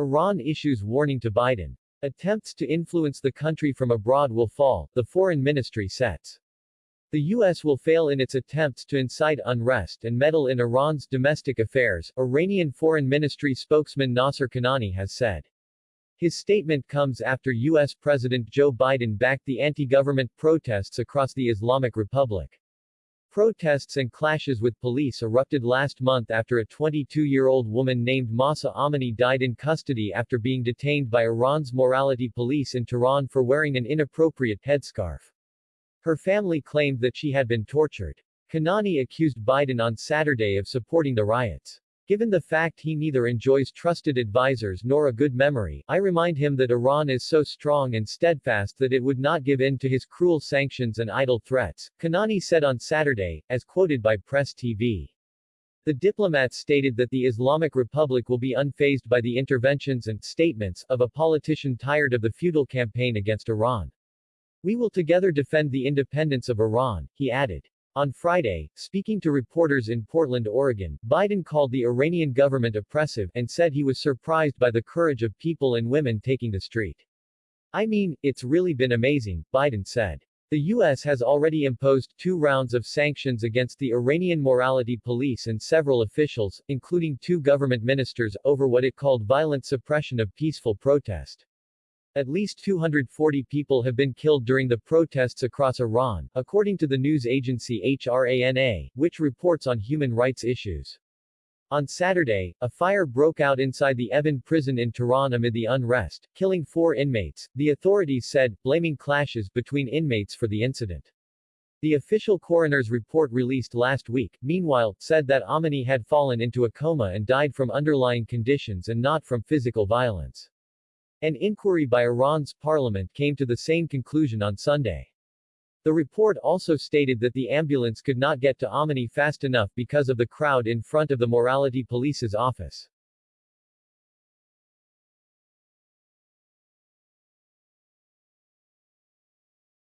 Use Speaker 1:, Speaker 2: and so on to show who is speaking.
Speaker 1: Iran issues warning to Biden. Attempts to influence the country from abroad will fall, the foreign ministry sets. The U.S. will fail in its attempts to incite unrest and meddle in Iran's domestic affairs, Iranian Foreign Ministry spokesman Nasser Kanani has said. His statement comes after U.S. President Joe Biden backed the anti-government protests across the Islamic Republic. Protests and clashes with police erupted last month after a 22-year-old woman named Mahsa Amini died in custody after being detained by Iran's morality police in Tehran for wearing an inappropriate headscarf. Her family claimed that she had been tortured. Kanani accused Biden on Saturday of supporting the riots. Given the fact he neither enjoys trusted advisors nor a good memory, I remind him that Iran is so strong and steadfast that it would not give in to his cruel sanctions and idle threats, Kanani said on Saturday, as quoted by Press TV. The diplomat stated that the Islamic Republic will be unfazed by the interventions and statements of a politician tired of the futile campaign against Iran. We will together defend the independence of Iran, he added. On Friday, speaking to reporters in Portland, Oregon, Biden called the Iranian government oppressive and said he was surprised by the courage of people and women taking the street. I mean, it's really been amazing, Biden said. The U.S. has already imposed two rounds of sanctions against the Iranian morality police and several officials, including two government ministers, over what it called violent suppression of peaceful protest. At least 240 people have been killed during the protests across Iran, according to the news agency HRANA, which reports on human rights issues. On Saturday, a fire broke out inside the Evin prison in Tehran amid the unrest, killing four inmates, the authorities said, blaming clashes between inmates for the incident. The official coroner's report released last week, meanwhile, said that Amini had fallen into a coma and died from underlying conditions and not from physical violence. An inquiry by Iran's parliament came to the same conclusion on Sunday. The report also stated that the ambulance could not get to Amini fast enough because of the crowd in front of the morality police's office.